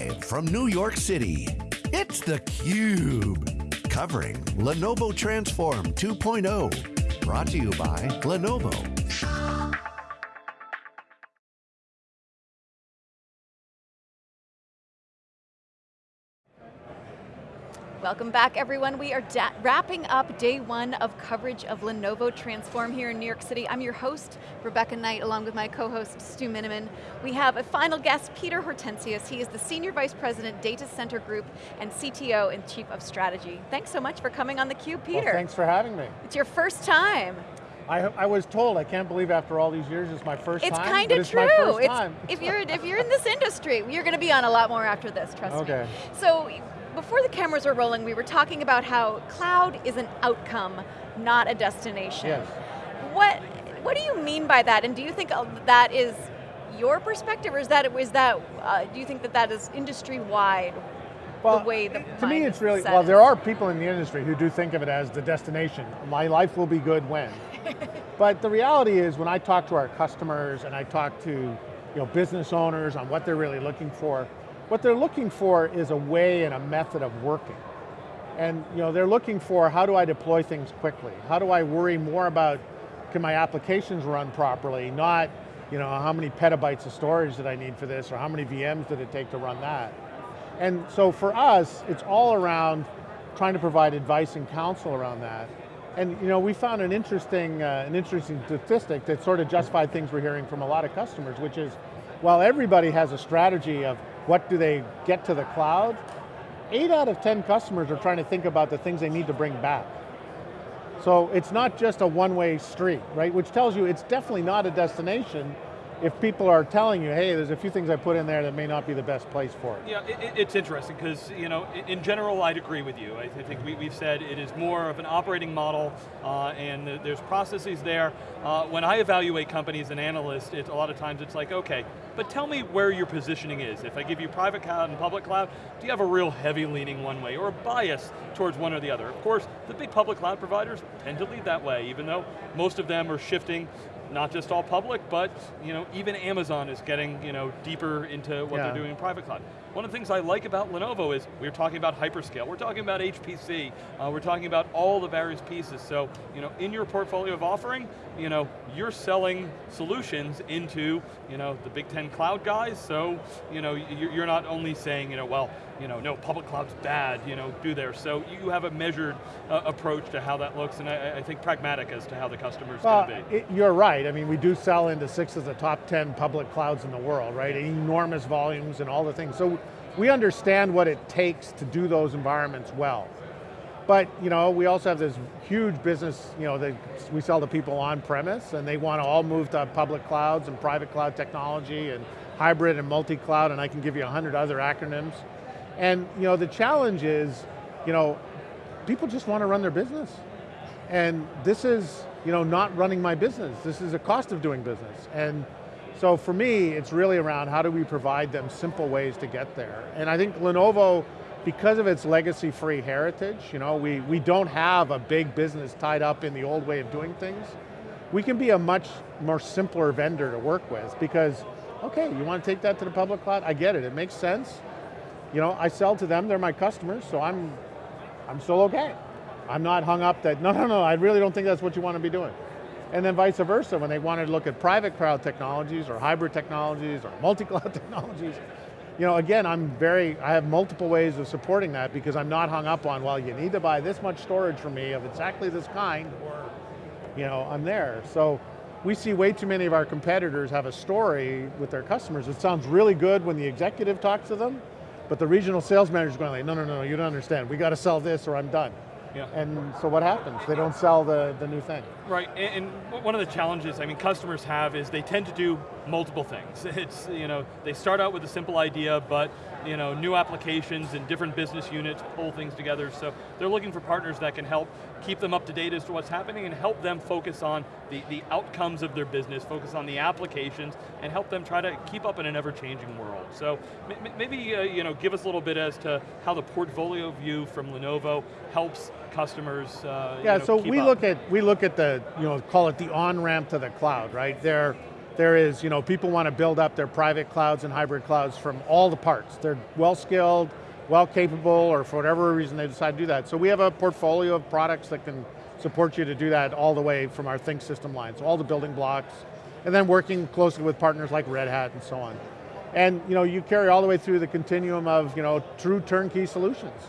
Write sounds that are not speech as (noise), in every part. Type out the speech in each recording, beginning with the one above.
Live from New York City, it's theCUBE. Covering Lenovo Transform 2.0. Brought to you by Lenovo. Welcome back everyone. We are wrapping up day one of coverage of Lenovo Transform here in New York City. I'm your host, Rebecca Knight, along with my co-host, Stu Miniman. We have a final guest, Peter Hortensius. He is the Senior Vice President, Data Center Group, and CTO and Chief of Strategy. Thanks so much for coming on theCUBE, Peter. Well, thanks for having me. It's your first time. I, I, was told, I can't believe after all these years it's my first it's time. Kinda it's kind of true. It's, time. if, you're, if you're in this industry, you're going to be on a lot more after this, trust okay. me. So before the cameras were rolling, we were talking about how cloud is an outcome, not a destination. Yes. What, what do you mean by that, and do you think that is your perspective, or is that, is that uh, do you think that that is industry-wide, well, the way the To me it's really, well there are people in the industry who do think of it as the destination. My life will be good when. (laughs) but the reality is when I talk to our customers and I talk to you know, business owners on what they're really looking for, what they're looking for is a way and a method of working. And you know, they're looking for how do I deploy things quickly? How do I worry more about can my applications run properly, not you know, how many petabytes of storage did I need for this, or how many VMs did it take to run that? And so for us, it's all around trying to provide advice and counsel around that. And you know, we found an interesting, uh, an interesting statistic that sort of justified things we're hearing from a lot of customers, which is, while everybody has a strategy of what do they get to the cloud? Eight out of 10 customers are trying to think about the things they need to bring back. So it's not just a one-way street, right? Which tells you it's definitely not a destination, if people are telling you, hey, there's a few things I put in there that may not be the best place for it. Yeah, it, it's interesting because, you know, in general I'd agree with you. I think we, have said it is more of an operating model uh, and there's processes there. Uh, when I evaluate companies and analysts, it, a lot of times it's like, okay, but tell me where your positioning is. If I give you private cloud and public cloud, do you have a real heavy leaning one way or a bias towards one or the other? Of course, the big public cloud providers tend to lead that way, even though most of them are shifting not just all public, but you know, even Amazon is getting you know, deeper into what yeah. they're doing in private cloud. One of the things I like about Lenovo is we're talking about hyperscale, we're talking about HPC, uh, we're talking about all the various pieces. So, you know, in your portfolio of offering, you know, you're selling solutions into, you know, the Big Ten cloud guys. So, you know, you're not only saying, you know, well, you know, no, public cloud's bad, you know, do there. So you have a measured uh, approach to how that looks, and I, I, think pragmatic as to how the customer's well, going to be. It, you're right. I mean, we do sell into six of the top 10 public clouds in the world, right? Enormous volumes and all the things. So we understand what it takes to do those environments well. But you know, we also have this huge business, you know, that we sell to people on premise and they want to all move to public clouds and private cloud technology and hybrid and multi-cloud and I can give you a hundred other acronyms. And you know, the challenge is, you know, people just want to run their business. And this is, you know, not running my business. This is a cost of doing business. And so for me, it's really around how do we provide them simple ways to get there. And I think Lenovo, because of its legacy-free heritage, you know, we, we don't have a big business tied up in the old way of doing things. We can be a much more simpler vendor to work with because, okay, you want to take that to the public cloud? I get it, it makes sense. You know, I sell to them, they're my customers, so I'm, I'm still okay. I'm not hung up that, (laughs) no, no, no, I really don't think that's what you want to be doing. And then vice versa, when they wanted to look at private cloud technologies or hybrid technologies or multi-cloud (laughs) technologies, you know, again, I'm very, I have multiple ways of supporting that because I'm not hung up on, well, you need to buy this much storage from me of exactly this kind, or, you know, I'm there. So we see way too many of our competitors have a story with their customers. It sounds really good when the executive talks to them, but the regional sales manager is going like, no, no, no, you don't understand. We got to sell this or I'm done. Yeah. And so what happens? They don't sell the, the new thing. Right, and, and, one of the challenges, I mean, customers have is they tend to do multiple things. (laughs) It's, you know, they start out with a simple idea, but, you know, new applications and different business units pull things together, so they're looking for partners that can help keep them up to date as to what's happening and help them focus on the, the outcomes of their business, focus on the applications, and help them try to keep up in an ever-changing world. So maybe, uh, you know, give us a little bit as to how the portfolio view from Lenovo helps customers uh, Yeah, you know, so we up. look at we look at the, you know, call it the on-ramp to the cloud, right? There There is, you know, people want to build up their private clouds and hybrid clouds from all the parts. They're well skilled, well capable, or for whatever reason they decide to do that. So we have a portfolio of products that can support you to do that all the way from our ThinkSystem line. So all the building blocks, and then working closely with partners like Red Hat and so on. And you know, you carry all the way through the continuum of you know, true turnkey solutions.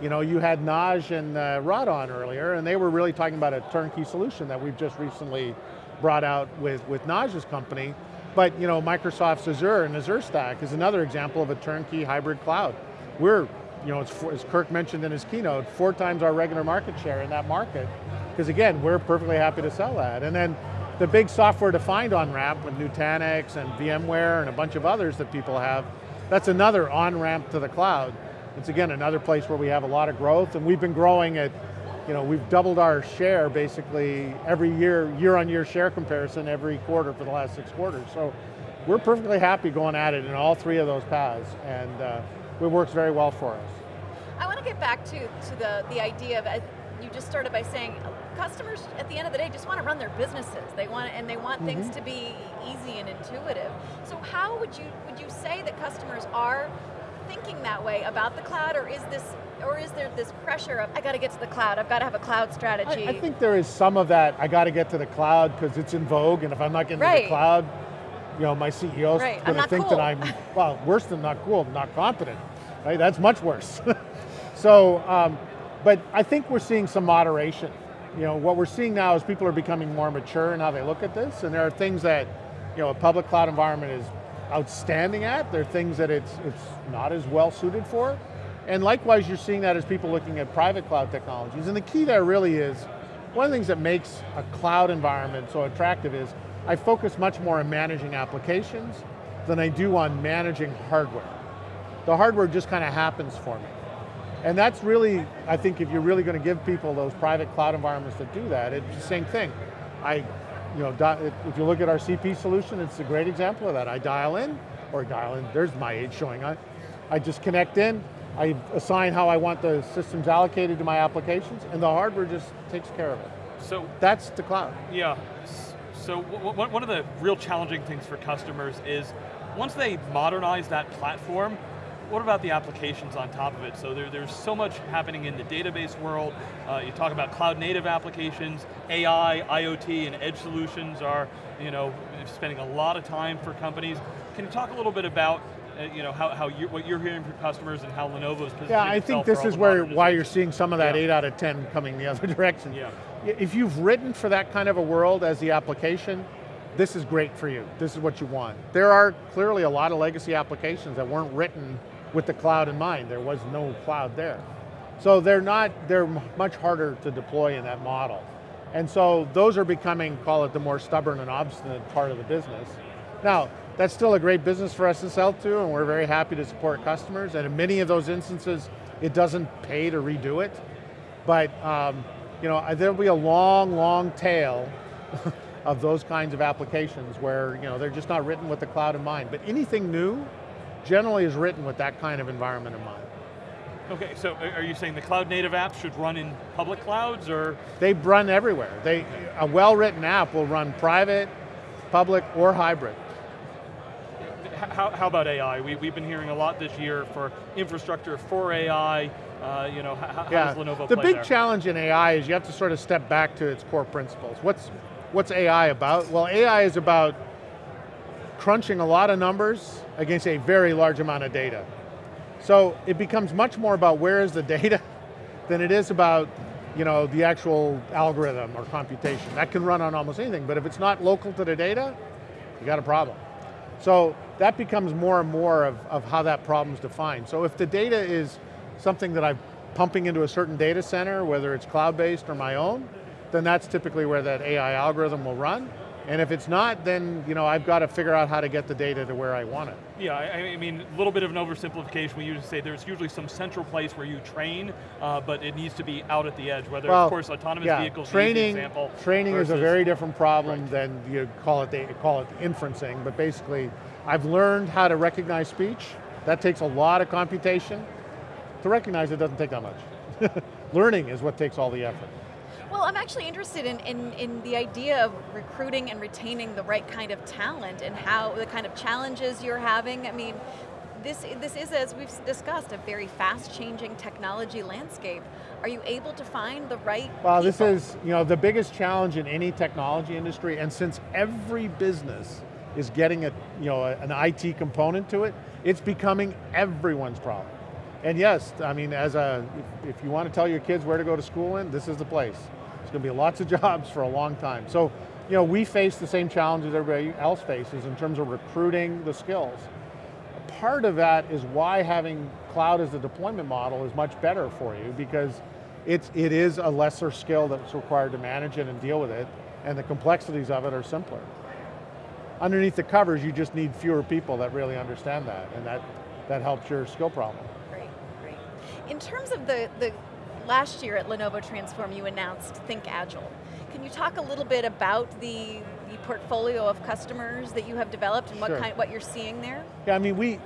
You know, you had Naj and uh, Rod on earlier, and they were really talking about a turnkey solution that we've just recently brought out with, with Naj's company. But you know, Microsoft's Azure and Azure Stack is another example of a turnkey hybrid cloud. We're, you know, as Kirk mentioned in his keynote, four times our regular market share in that market. Because again, we're perfectly happy to sell that. And then the big software-defined on-ramp with Nutanix and VMware and a bunch of others that people have, that's another on-ramp to the cloud. It's again another place where we have a lot of growth and we've been growing at, you know, we've doubled our share basically every year, year on year share comparison every quarter for the last six quarters. So we're perfectly happy going at it in all three of those paths and uh, it works very well for us. I want to get back to, to the, the idea of, uh, you just started by saying, customers at the end of the day just want to run their businesses. They want, and they want mm -hmm. things to be easy and intuitive. So how would you, would you say that customers are thinking that way about the cloud, or is this or is there this pressure of, I got to get to the cloud, I've got to have a cloud strategy? I, I think there is some of that, I got to get to the cloud because it's in vogue, and if I'm not getting right. to the cloud, you know, my CEO's right. going to think cool. that I'm, (laughs) well, worse than not cool, not competent, right? That's much worse. (laughs) so, um, but I think we're seeing some moderation. You know, what we're seeing now is people are becoming more mature in how they look at this, and there are things that, you know, a public cloud environment is outstanding at, there are things that it's, it's not as well suited for, and likewise you're seeing that as people looking at private cloud technologies, and the key there really is, one of the things that makes a cloud environment so attractive is, I focus much more on managing applications than I do on managing hardware. The hardware just kind of happens for me. And that's really, I think if you're really going to give people those private cloud environments that do that, it's the same thing. I, you know, if you look at our CP solution, it's a great example of that. I dial in, or dial in, there's my age showing on. I just connect in, I assign how I want the systems allocated to my applications, and the hardware just takes care of it. So That's the cloud. Yeah, so one of the real challenging things for customers is once they modernize that platform, what about the applications on top of it? So there, there's so much happening in the database world. Uh, you talk about cloud native applications, AI, IoT, and edge solutions are you know, spending a lot of time for companies. Can you talk a little bit about Uh, you know, how, how you, what you're hearing from customers and how Lenovo's positioning Yeah, I think this is where why you're seeing some of that yeah. 8 out of 10 coming the other (laughs) direction. Yeah. If you've written for that kind of a world as the application, this is great for you. This is what you want. There are clearly a lot of legacy applications that weren't written with the cloud in mind. There was no cloud there. So they're not, they're much harder to deploy in that model. And so those are becoming, call it the more stubborn and obstinate part of the business. Now, that's still a great business for us to sell to and we're very happy to support customers and in many of those instances, it doesn't pay to redo it. But um, you know, there'll be a long, long tail (laughs) of those kinds of applications where you know, they're just not written with the cloud in mind. But anything new, generally is written with that kind of environment in mind. Okay, so are you saying the cloud native apps should run in public clouds or? They run everywhere. They, a well-written app will run private, public, or hybrid. How, how, about AI? We, we've been hearing a lot this year for infrastructure for AI. Uh, you know, how, yeah. how does Lenovo The big there? challenge in AI is you have to sort of step back to its core principles. What's, what's AI about? Well, AI is about crunching a lot of numbers against a very large amount of data. So it becomes much more about where is the (laughs) data than it is about you know, the actual algorithm or computation. That can run on almost anything, but if it's not local to the data, you got a problem. So that becomes more and more of, of how that problem's defined. So if the data is something that I'm pumping into a certain data center, whether it's cloud-based or my own, then that's typically where that AI algorithm will run. And if it's not, then you know, I've got to figure out how to get the data to where I want it. Yeah, I, mean, a little bit of an oversimplification. We usually say there's usually some central place where you train, uh, but it needs to be out at the edge, whether, well, of course, autonomous yeah, vehicles training, example. Training versus, is a very different problem right. than you call it, they call it inferencing, but basically, I've learned how to recognize speech. That takes a lot of computation. To recognize it doesn't take that much. (laughs) Learning is what takes all the effort. Well, I'm actually interested in, in, in the idea of recruiting and retaining the right kind of talent and how the kind of challenges you're having. I mean, this, this is, as we've discussed, a very fast changing technology landscape. Are you able to find the right Well, people? this is you know, the biggest challenge in any technology industry, and since every business is getting a, you know, an IT component to it, it's becoming everyone's problem. And yes, I mean, as a, if, if you want to tell your kids where to go to school in, this is the place. There's going to be lots of (laughs) jobs for a long time. So, you know, we face the same challenges everybody else faces in terms of recruiting the skills. Part of that is why having cloud as a deployment model is much better for you because it's, it is a lesser skill that's required to manage it and deal with it, and the complexities of it are simpler. Underneath the covers, you just need fewer people that really understand that, and that, that helps your skill problem. Great, great. In terms of the, the last year at Lenovo Transform, you announced ThinkAgile. Can you talk a little bit about the, the portfolio of customers that you have developed and what, kind, what you're seeing there? Yeah, I mean, we,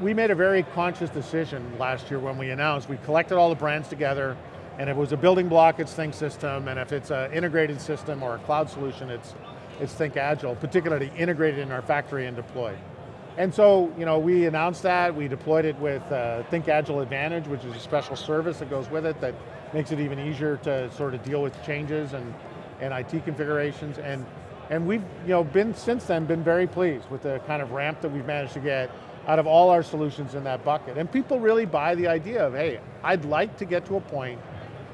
we made a very conscious decision last year when we announced, we collected all the brands together, and if it was a building block, it's ThinkSystem, and if it's an integrated system or a cloud solution, it's, it's ThinkAgile, particularly integrated in our factory and deployed. And so, you know, we announced that, we deployed it with uh, ThinkAgile Advantage, which is a special service that goes with it that makes it even easier to sort of deal with changes and, and IT configurations. And, and we've, you know, been, since then, been very pleased with the kind of ramp that we've managed to get out of all our solutions in that bucket. And people really buy the idea of, hey, I'd like to get to a point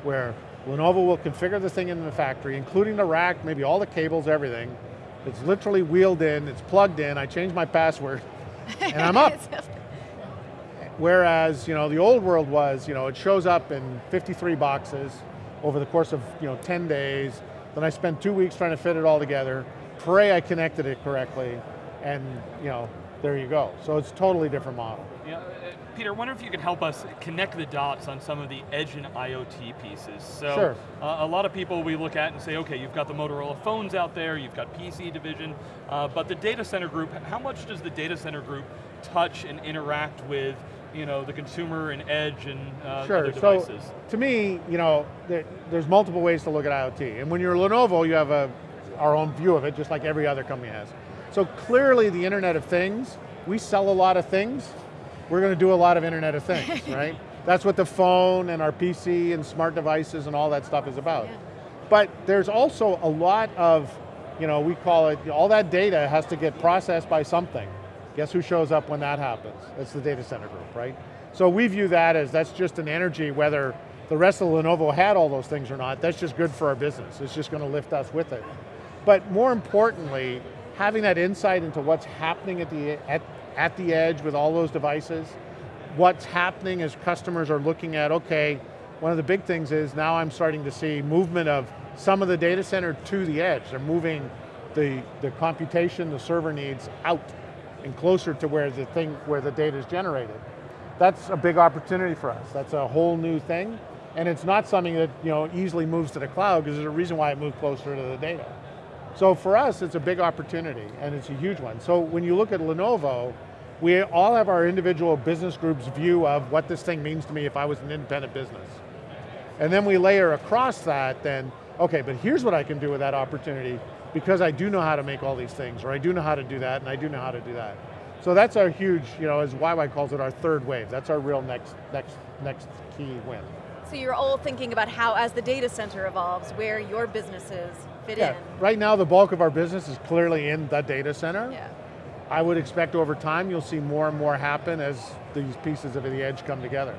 where Lenovo will configure the thing in the factory, including the rack, maybe all the cables, everything. It's literally wheeled in, it's plugged in, I change my password, (laughs) and I'm up. Whereas, you know, the old world was, you know, it shows up in 53 boxes over the course of, you know, 10 days, then I spent two weeks trying to fit it all together, pray I connected it correctly, and, you know, there you go. So it's a totally different model. Yeah, uh, Peter, I wonder if you could help us connect the dots on some of the edge and IoT pieces. So, Sure. uh, a lot of people we look at and say, okay, you've got the Motorola phones out there, you've got PC division, uh, but the data center group, how much does the data center group touch and interact with you know, the consumer and edge and uh, Sure, other so to me, you know, there, there's multiple ways to look at IoT. And when you're Lenovo, you have a, our own view of it, just like every other company has. So clearly the Internet of Things, we sell a lot of things, we're going to do a lot of Internet of Things, (laughs) right? That's what the phone and our PC and smart devices and all that stuff is about. Yeah. But there's also a lot of, you know, we call it, all that data has to get processed by something. Guess who shows up when that happens? It's the data center group, right? So we view that as that's just an energy, whether the rest of Lenovo had all those things or not, that's just good for our business. It's just going to lift us with it. But more importantly, having that insight into what's happening at the, at, at the edge with all those devices, what's happening as customers are looking at, okay, one of the big things is now I'm starting to see movement of some of the data center to the edge. They're moving the, the computation, the server needs out and closer to where the thing, where the data is generated. That's a big opportunity for us. That's a whole new thing. And it's not something that you know, easily moves to the cloud because there's a reason why it moved closer to the data. So for us, it's a big opportunity and it's a huge one. So when you look at Lenovo, we all have our individual business groups view of what this thing means to me if I was an independent business. And then we layer across that then, okay, but here's what I can do with that opportunity because I do know how to make all these things, or I do know how to do that, and I do know how to do that. So that's our huge, you know, as YY calls it, our third wave. That's our real next, next, next key win. So you're all thinking about how, as the data center evolves, where your businesses fit Yeah, in. right now the bulk of our business is clearly in the data center. Yeah. I would expect over time you'll see more and more happen as these pieces of the edge come together.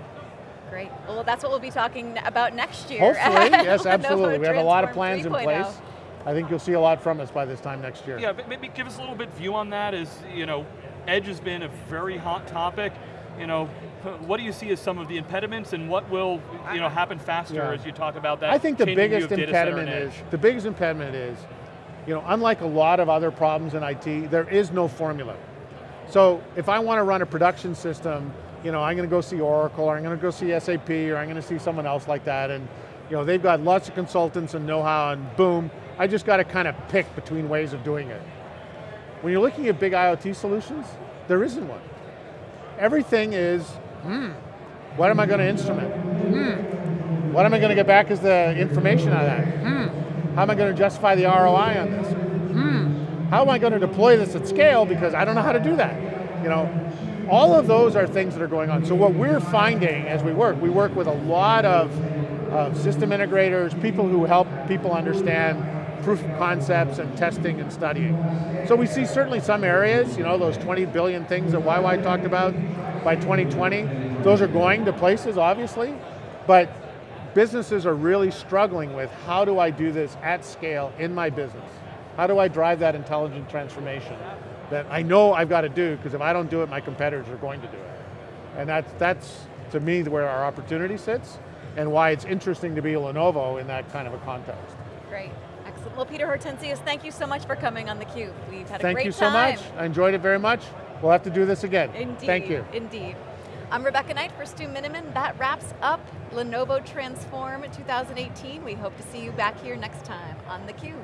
Great. Well, that's what we'll be talking about next year. (laughs) Hopefully, yes, absolutely. We have a lot of plans in oh. place. I think you'll see a lot from us by this time next year. Yeah, but maybe give us a little bit view on that as, you know, edge has been a very hot topic. You know, what do you see as some of the impediments and what will, you know, happen faster Yeah. as you talk about that I think the biggest of data center impediment is, the biggest impediment is, you know, unlike a lot of other problems in IT, there is no formula. So if I want to run a production system, you know, I'm going to go see Oracle, or I'm going to go see SAP, or I'm going to see someone else like that, and you know, they've got lots of consultants and know-how, and boom, I just got to kind of pick between ways of doing it. When you're looking at big IoT solutions, there isn't one. Everything is, hmm, what am I going to instrument? Hmm, what am I going to get back as the information of that? How am I going to justify the ROI on this? How am I going to deploy this at scale because I don't know how to do that? You know, all of those are things that are going on. So what we're finding as we work, we work with a lot of, of system integrators, people who help people understand proof of concepts and testing and studying. So we see certainly some areas, you know, those 20 billion things that YY talked about by 2020, those are going to places, obviously, but businesses are really struggling with how do I do this at scale in my business? How do I drive that intelligent transformation that I know I've got to do, because if I don't do it, my competitors are going to do it. And that's, that's to me, where our opportunity sits, and why it's interesting to be Lenovo in that kind of a context. Great, excellent. Well, Peter Hortensius, thank you so much for coming on theCUBE. We've had Thank a great time. Thank you so time. much. I enjoyed it very much. We'll have to do this again. Indeed, Thank you. indeed. I'm Rebecca Knight for Stu Miniman. That wraps up Lenovo Transform 2018. We hope to see you back here next time on theCUBE.